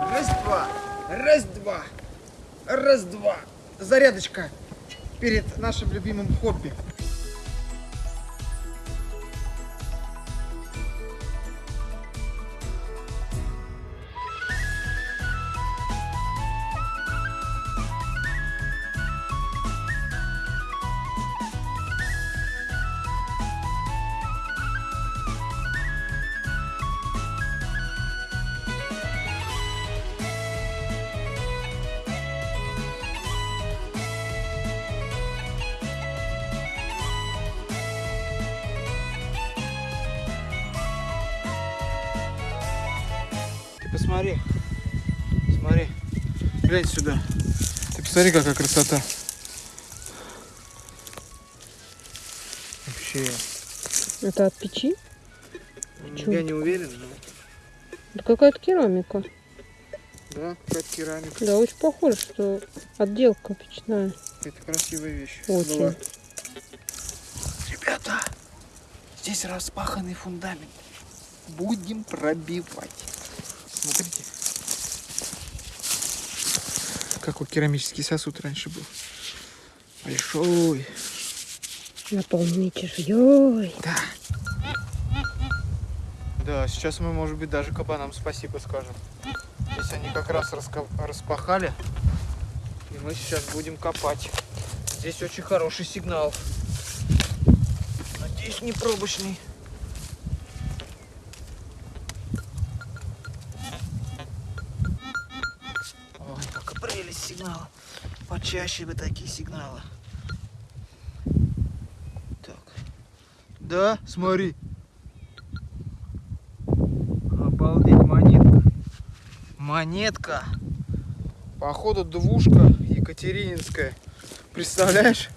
Раз-два, раз-два, раз-два. Зарядочка перед нашим любимым хобби. Посмотри. Смотри. Глянь сюда. Ты посмотри, какая красота. Вообще. Это от печи? Чё? Я не уверен, но... Это какая-то керамика. Да, какая-то керамика. Да, очень похоже, что отделка печная. Это красивая вещь. Очень. Была. Ребята, здесь распаханный фундамент. Будем пробивать. Смотрите. Какой керамический сосуд раньше был. Большой. Наполненный чешуей. Да. Да, сейчас мы, может быть, даже кабанам спасибо скажем. Здесь они как раз распахали. И мы сейчас будем копать. Здесь очень хороший сигнал. Надеюсь, не пробочный. Прелесть сигнала. Почаще бы такие сигналы. Так. Да, смотри. Обалдеть, монетка. Монетка. Походу двушка Екатерининская. Представляешь?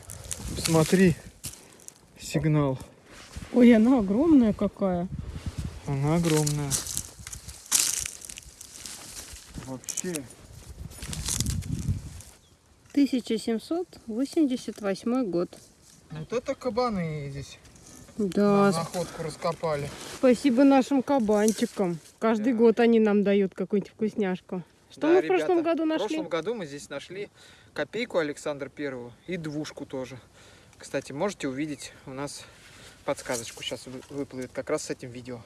Смотри. Сигнал. Ой, она огромная какая. Она огромная. Вообще. 1788 год. Вот это кабаны здесь Да, на находку раскопали. спасибо нашим кабанчикам. Каждый Да. год они нам дают какую-нибудь вкусняшку. Что Да, мы в прошлом ребята, году В нашли? прошлом году мы здесь нашли копейку Александра Первого и двушку тоже. Кстати, можете увидеть у нас подсказочку сейчас вы- выплывет как раз с этим видео.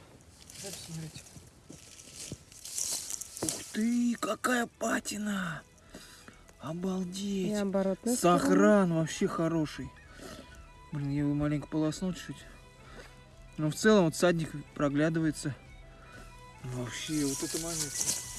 Ух ты, какая патина! И Обалдеть! оборотная сторона. Сохран вообще хороший. Блин, я его маленько полоснул чуть. Но в целом вот садник проглядывается. Вообще, вот эта монетка.